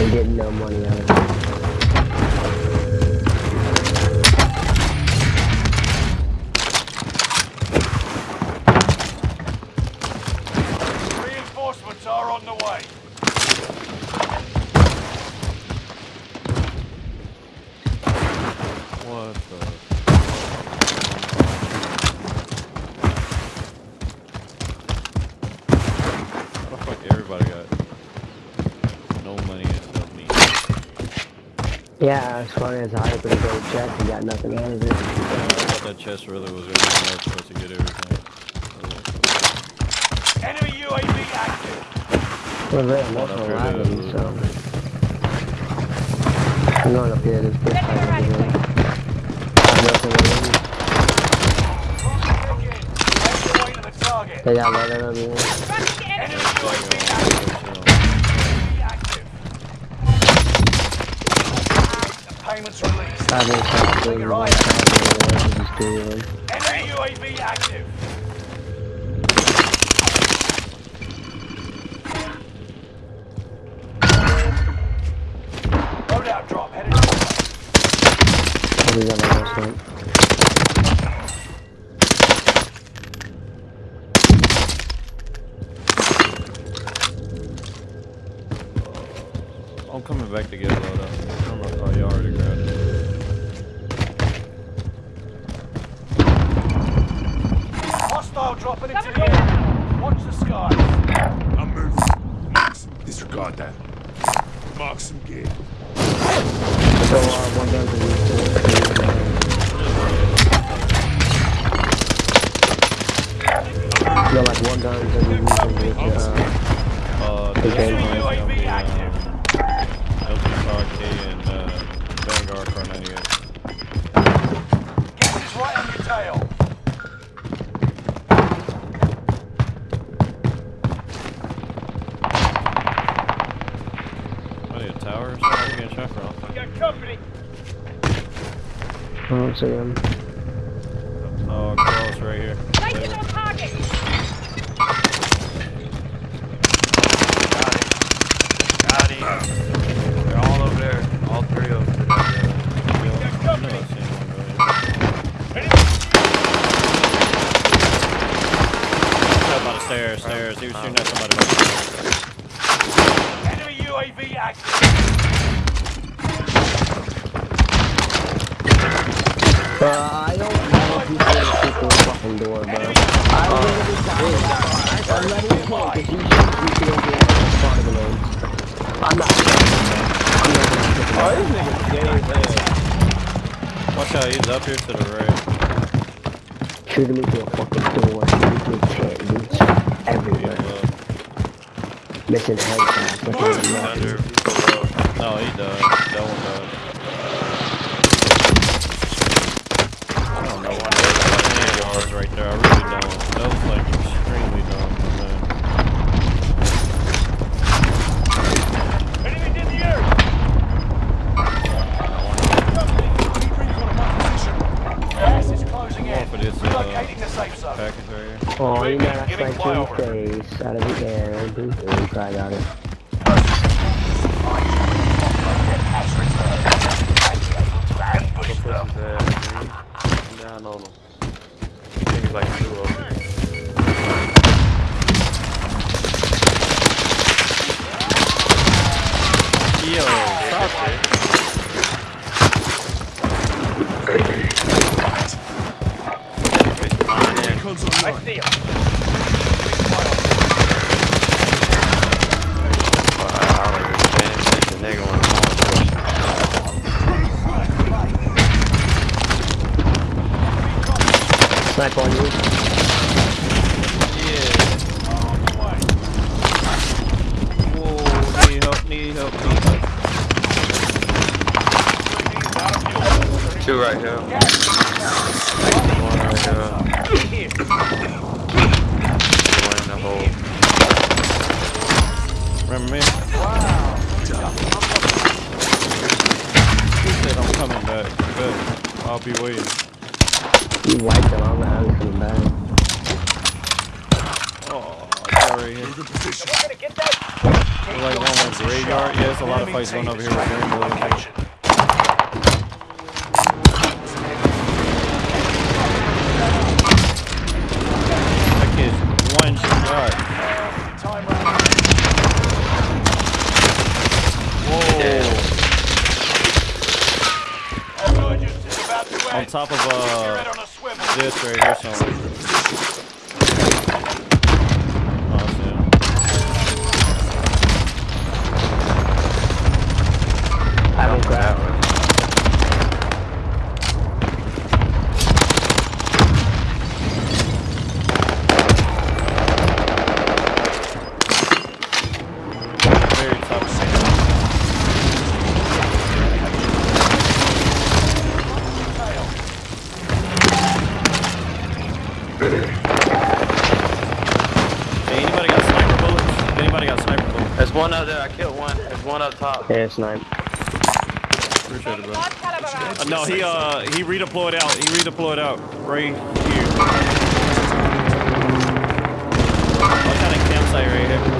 and get no money out of it. Reinforcements are on the way. What the? How the fuck everybody got no money except me? Yeah, as far as I opened a gold check and got nothing out of it. I thought that chest really was everything else supposed to get everything. Enemy UAV active. Well, very much Hold up, alive, here so. I'm going up here this big Get time the right again. way. Nothing in. Closing again. The payment's released. I've been shot through the You're right right. side just doing. Enemy UAV active. Loadout drop headed your way. Probably got my last one. I'm coming back to get a load up. I don't know if I already grabbed it. Hostile dropping into the air. Watch the skies. I'm moving. Mark. Disregard that. Mark some gear. So, uh, one gun's in No, like one gun's in using with, uh, Uh, Okay. this I don't see him. Oh, close right here. Placing on target. Got him. They're all over there. All three of them. I know I've seen one earlier. Up on the stairs, stairs. He was shooting at somebody. on the stairs. Enemy UAV active. I don't know if you see the fucking door, bro. I literally got I'm letting play because you should you should be in of the name. I'm not I'm not gonna pick Oh, this nigga's gay as. Watch out, he's up here to the right. Shooting me through a fucking door, shooting me through a tent, dude. Everywhere. Uh, Missing headshots. Looking at Under, nothing. below. no, he died. That one died. Face out of the air. Dude, you probably got it. Ambush Push them. his ass, dude. I'm down on him. I like two of them. Yo, stop it. I see him. Snipe on you. Whoa, oh, need help, need help, need help. Two right here. One Yeah. One in the hole. Remember me? He said I'm coming back. I'll be waiting. You wiped it on the house in the back. Oh, it's right here. We're gonna get that. We're like one with graveyard. Yeah, there's a lot of fights going over here with Rainbow. Location. That kid's one shot. Whoa. Convergence is about to On top of uh a swivel. This right here somewhere. Top. Yeah, snipe. Appreciate it, bro. Large caliber round. Uh, no, he uh he redeployed out. He redeployed out right here. What kind of campsite right here?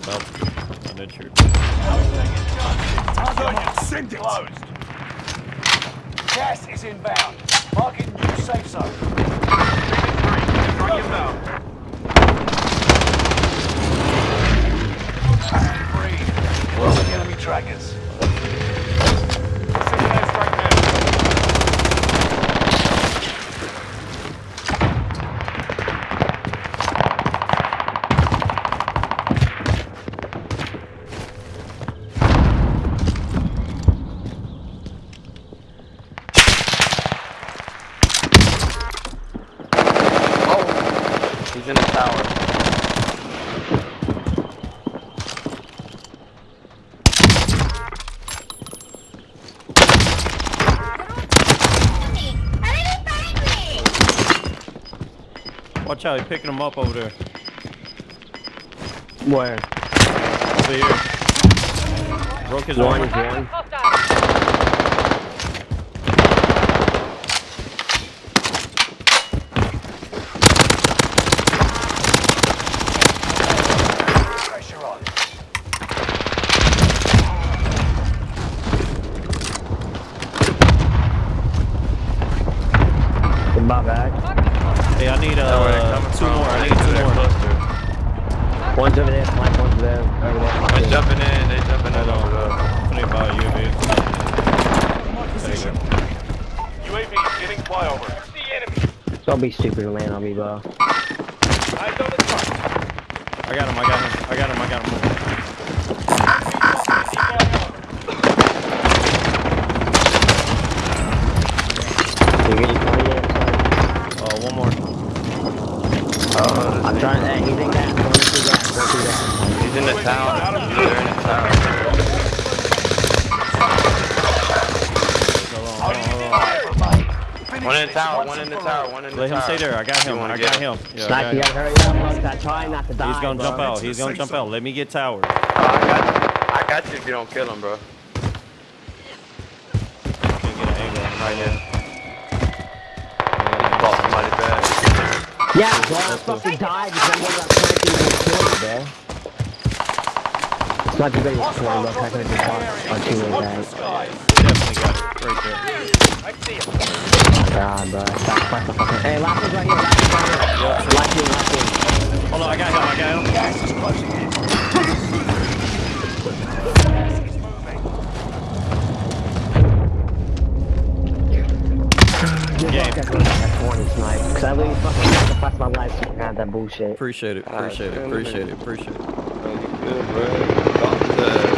I am about to. I did true. Send it. closed. Gas is inbound. Marking new safe zone. Three. Losing enemy trackers. He's in the tower. Watch out, he's picking him up over there. Where? Over here. Broke his One arm. is one. Hostile. Pressure on. In my bag. Hey, I need That where they uh coming two from. more. I They need do two that more. cluster. One's over there, flank, one's there. Over there. They jumping in. They jumping in Hold over on. there. Put it by UAV. There you go. UAV getting flyover. That's the enemy. Don't be stupid and land on me, bro. Eyes on the. I got him. I got him. I got him. I got him. You get your 20 there, sorry. Uh, more. Oh, I'm trying. Hey, he's in gas. Going through gas. Going through gas. He's in the tower. He's there in the tower. One in the tower. One in the tower. One in the Let tower. Let him stay there. I got You him. wanna I get got him? him. Yeah, I Snipe, got you him. gotta hurry up, bro. I'm trying not to die. He's gonna bro. jump out. He's gonna jump out. Let me get tower. Oh, I got you. I got you if you don't kill him, bro. Can't get an angle on him Right right here. Bought somebody back. Yeah, bro. I fucking died because I wasn't planting and killed, bro. It's not too bad. It's 20, bro. I could have just fought on two of that. Definitely got it. Right there god, bro. Stop the fucking. Hey, lock is right here. Lock is right here. Yep. Lock in, lock in. Hold on, I got him. I got him. Gas is closing in. Game. Cause I literally fucking sacrificed my life to have that bullshit. Appreciate it, appreciate it, appreciate it, appreciate it. Thank you, good, bro.